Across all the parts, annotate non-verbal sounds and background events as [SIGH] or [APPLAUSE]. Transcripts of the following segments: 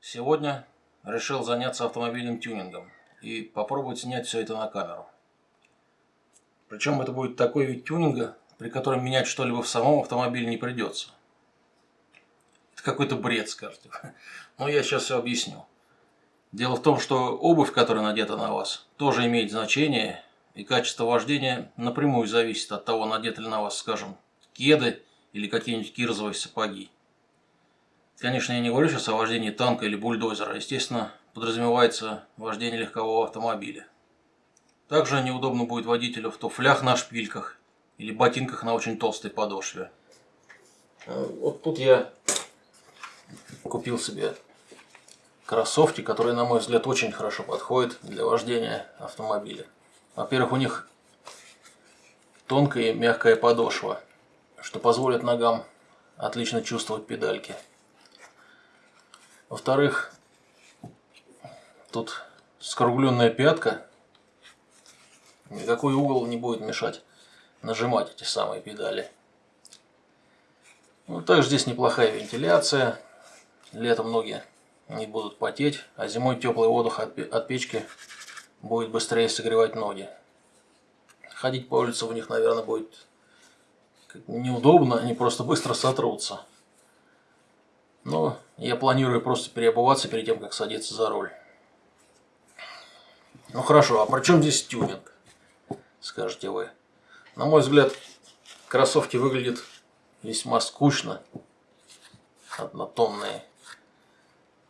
Сегодня решил заняться автомобильным тюнингом и попробовать снять все это на камеру. Причем это будет такой вид тюнинга, при котором менять что-либо в самом автомобиле не придется. Это какой-то бред, скажете. [LAUGHS] Но я сейчас все объясню. Дело в том, что обувь, которая надета на вас, тоже имеет значение, и качество вождения напрямую зависит от того, надеты ли на вас, скажем, кеды или какие-нибудь кирзовые сапоги. Конечно, я не говорю сейчас о вождении танка или бульдозера. Естественно, подразумевается вождение легкового автомобиля. Также неудобно будет водителю в туфлях на шпильках или ботинках на очень толстой подошве. А, вот тут я купил себе кроссовки, которые, на мой взгляд, очень хорошо подходят для вождения автомобиля. Во-первых, у них тонкая и мягкая подошва, что позволит ногам отлично чувствовать педальки. Во-вторых, тут скругленная пятка. Никакой угол не будет мешать нажимать эти самые педали. Ну, также здесь неплохая вентиляция. Летом ноги не будут потеть, а зимой теплый воздух от печки будет быстрее согревать ноги. Ходить по улице в них, наверное, будет неудобно, они просто быстро сотрутся. Но я планирую просто переобуваться перед тем, как садиться за руль. Ну хорошо, а при чем здесь тюнинг? Скажете вы. На мой взгляд, кроссовки выглядят весьма скучно, однотонные.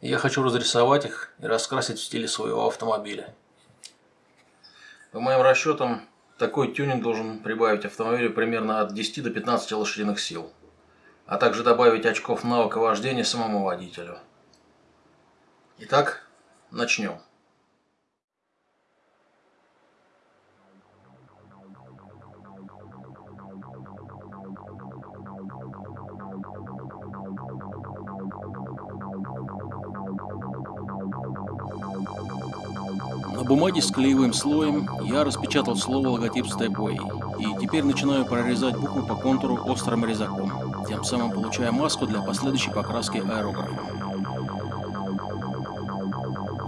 Я хочу разрисовать их и раскрасить в стиле своего автомобиля. По моим расчетам, такой тюнинг должен прибавить автомобилю примерно от 10 до 15 лошадиных сил, а также добавить очков навыка вождения самому водителю. Итак, начнем. Бумаге с клеевым слоем я распечатал слово логотип Stepway и теперь начинаю прорезать буквы по контуру острым резаком, тем самым получая маску для последующей покраски аэрографа.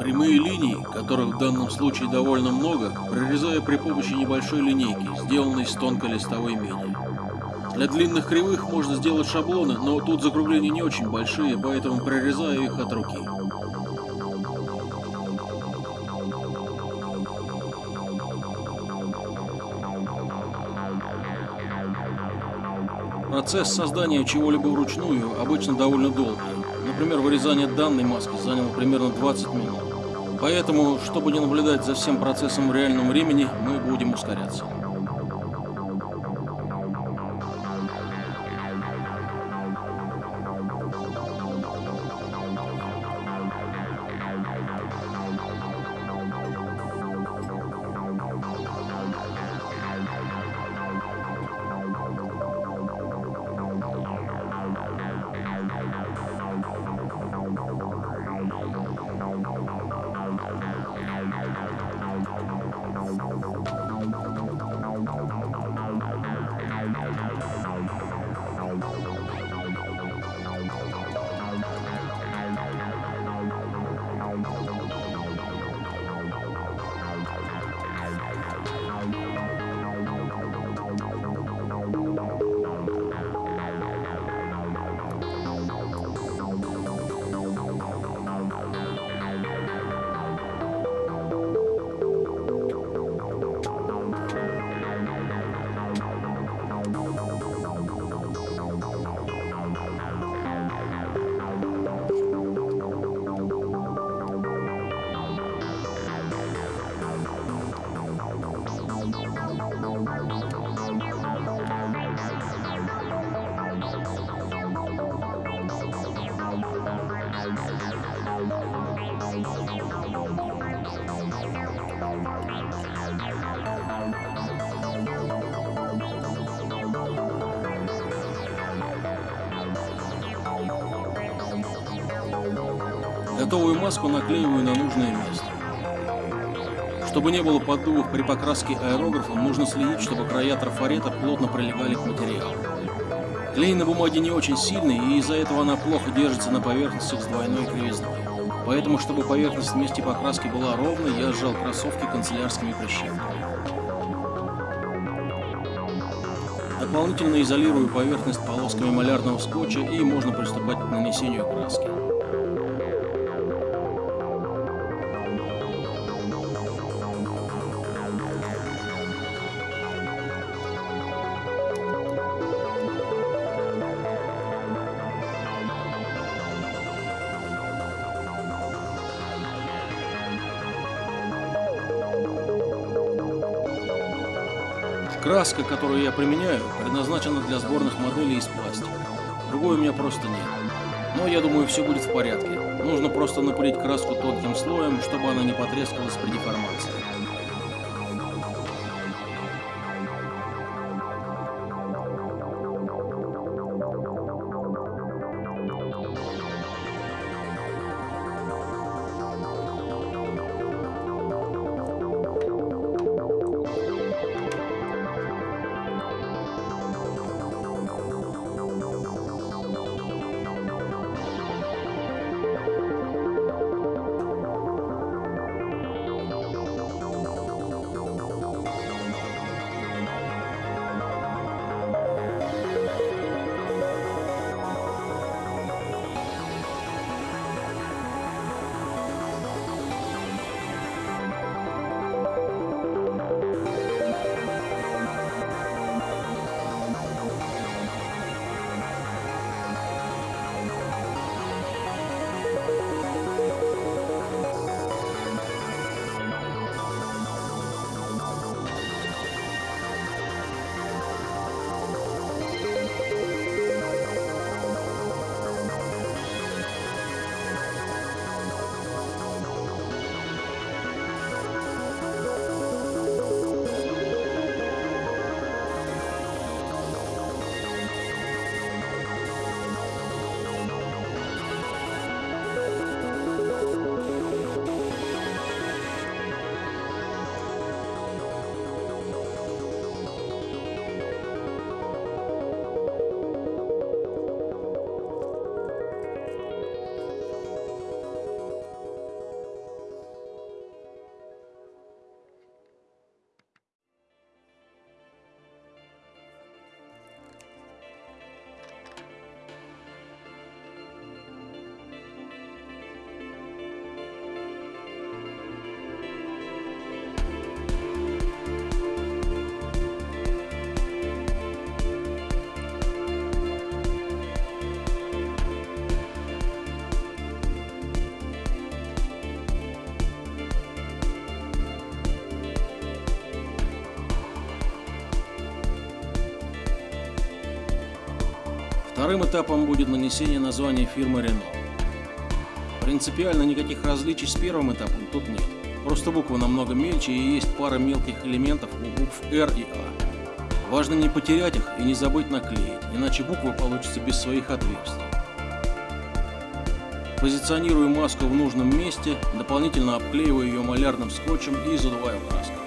Прямые линии, которых в данном случае довольно много, прорезаю при помощи небольшой линейки, сделанной из тонкой листовой меди. Для длинных кривых можно сделать шаблоны, но тут закругления не очень большие, поэтому прорезаю их от руки. Процесс создания чего-либо вручную обычно довольно долгий. Например, вырезание данной маски заняло примерно 20 минут. Поэтому, чтобы не наблюдать за всем процессом в реальном времени, мы будем ускоряться. Готовую маску наклеиваю на нужное место. Чтобы не было поддувов при покраске аэрографом, нужно следить, чтобы края трафарета плотно прилегали к материалу. Клей на бумаге не очень сильный, и из-за этого она плохо держится на поверхностях с двойной кривизной. Поэтому, чтобы поверхность вместе покраски была ровной, я сжал кроссовки канцелярскими прищепками. Дополнительно изолирую поверхность полосками малярного скотча и можно приступать к нанесению краски. Краска, которую я применяю, предназначена для сборных моделей из пластика. Другой у меня просто нет. Но я думаю, все будет в порядке. Нужно просто напылить краску тонким слоем, чтобы она не потрескалась при деформации. Вторым этапом будет нанесение названия фирмы Renault. Принципиально никаких различий с первым этапом тут нет. Просто буквы намного мельче и есть пара мелких элементов у букв R и A. Важно не потерять их и не забыть наклеить, иначе буквы получатся без своих отверстий. Позиционирую маску в нужном месте, дополнительно обклеиваю ее малярным скотчем и задуваю краской.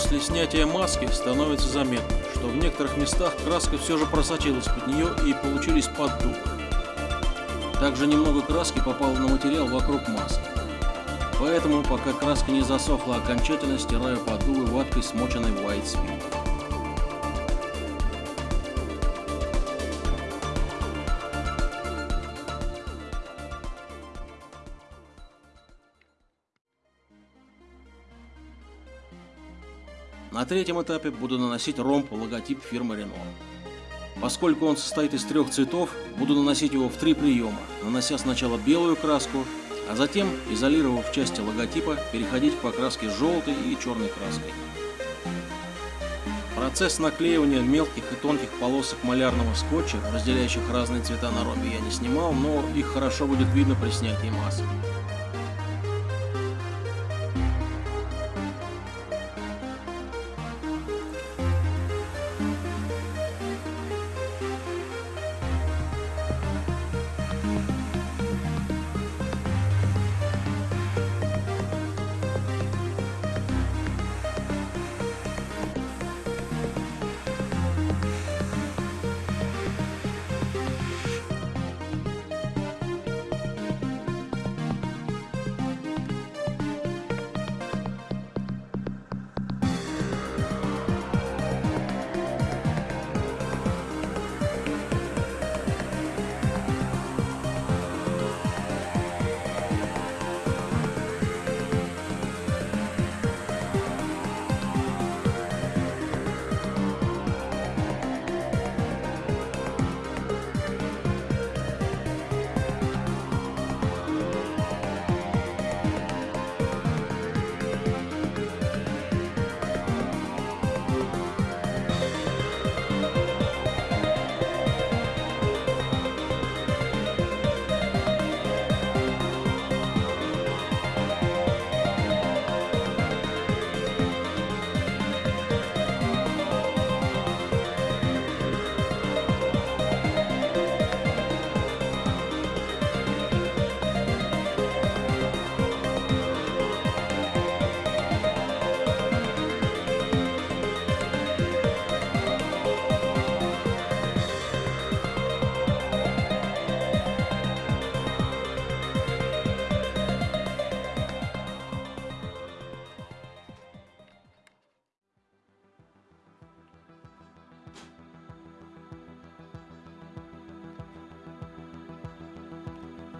После снятия маски становится заметно, что в некоторых местах краска все же просочилась под нее и получились поддувы. Также немного краски попало на материал вокруг маски. Поэтому, пока краска не засохла окончательно, стираю поддувы ваткой, смоченной в White Speed. На третьем этапе буду наносить ромб логотип фирмы Renault. Поскольку он состоит из трех цветов, буду наносить его в три приема, нанося сначала белую краску, а затем, изолировав части логотипа, переходить к покраске желтой и черной краской. Процесс наклеивания мелких и тонких полосок малярного скотча, разделяющих разные цвета на ромбе, я не снимал, но их хорошо будет видно при снятии масок.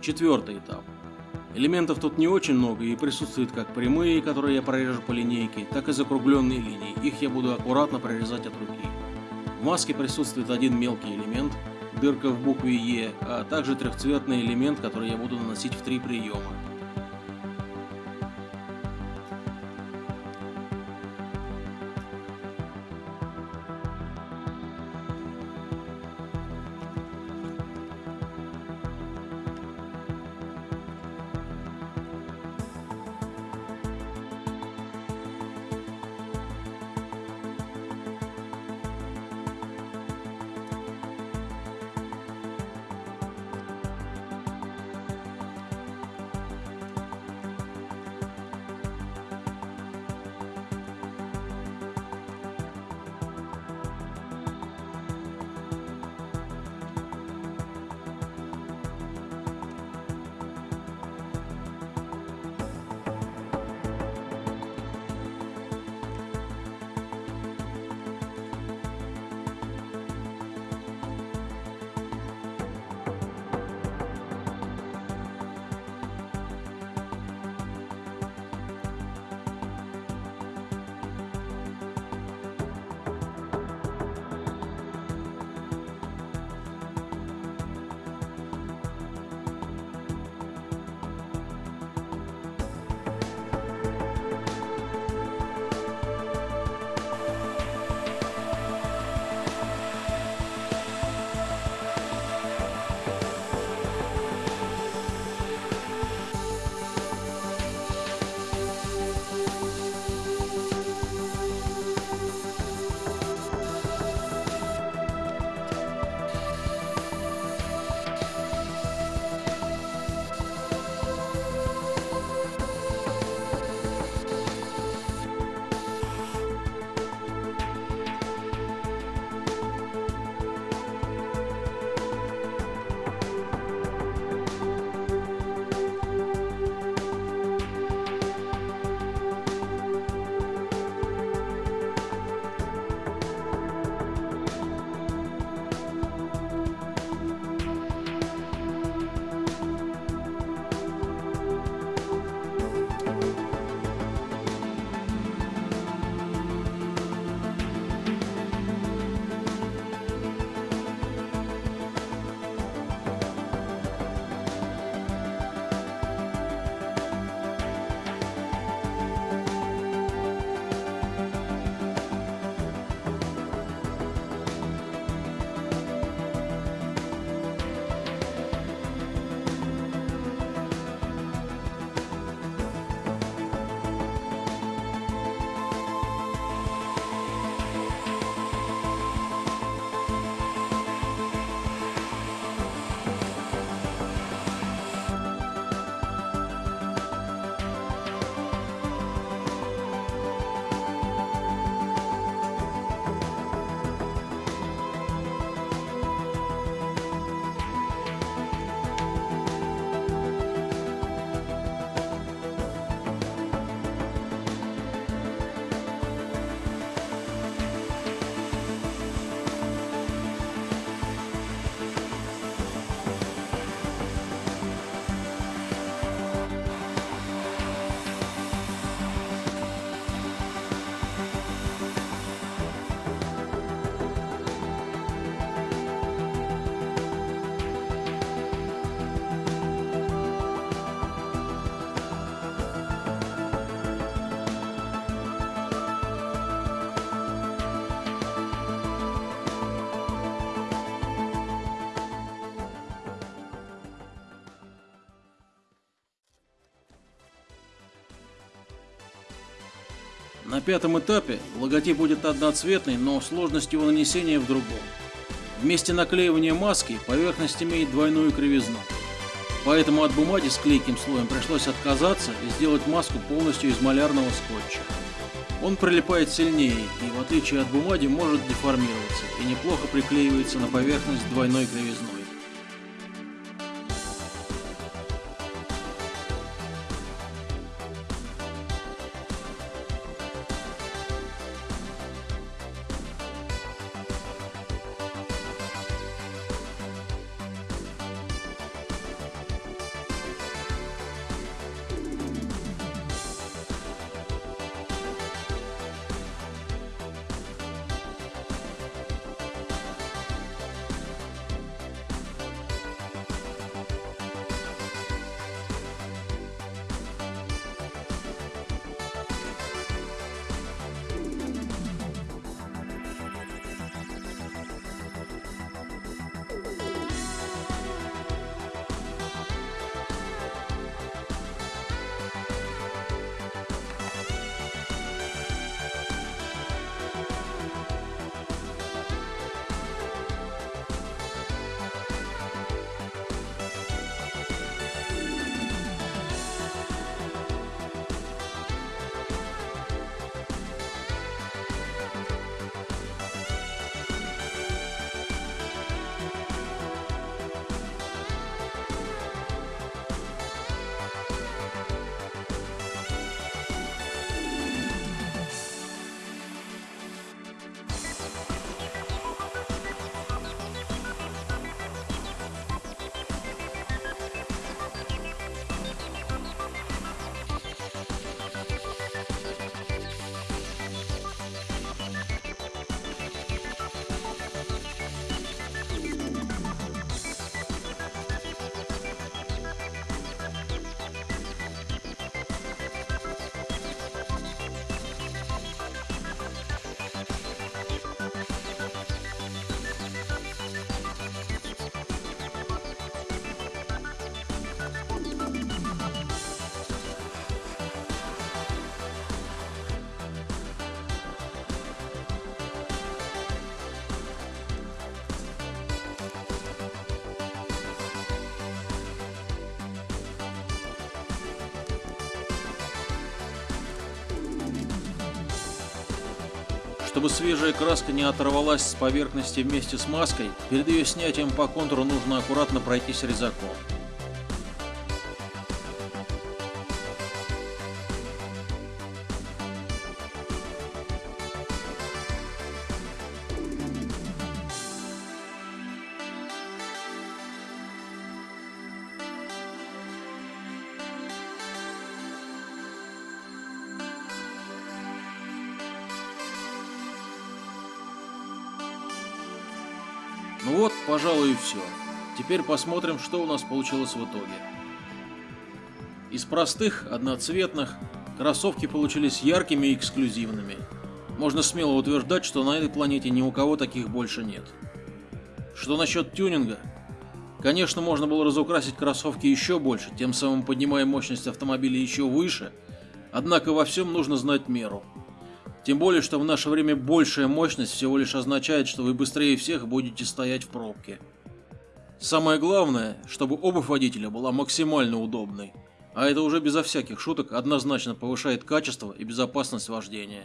Четвертый этап. Элементов тут не очень много и присутствуют как прямые, которые я прорежу по линейке, так и закругленные линии. Их я буду аккуратно прорезать от руки. В маске присутствует один мелкий элемент, дырка в букве Е, а также трехцветный элемент, который я буду наносить в три приема. На пятом этапе логотип будет одноцветный, но сложность его нанесения в другом. Вместе наклеивания маски поверхность имеет двойную кривизну. Поэтому от бумаги с клейким слоем пришлось отказаться и сделать маску полностью из малярного скотча. Он прилипает сильнее и, в отличие от бумаги, может деформироваться и неплохо приклеивается на поверхность двойной кривизной. Чтобы свежая краска не оторвалась с поверхности вместе с маской, перед ее снятием по контуру нужно аккуратно пройтись резаком. Теперь посмотрим, что у нас получилось в итоге. Из простых, одноцветных, кроссовки получились яркими и эксклюзивными. Можно смело утверждать, что на этой планете ни у кого таких больше нет. Что насчет тюнинга? Конечно, можно было разукрасить кроссовки еще больше, тем самым поднимая мощность автомобиля еще выше, однако во всем нужно знать меру. Тем более, что в наше время большая мощность всего лишь означает, что вы быстрее всех будете стоять в пробке. Самое главное, чтобы обувь водителя была максимально удобной, а это уже безо всяких шуток однозначно повышает качество и безопасность вождения.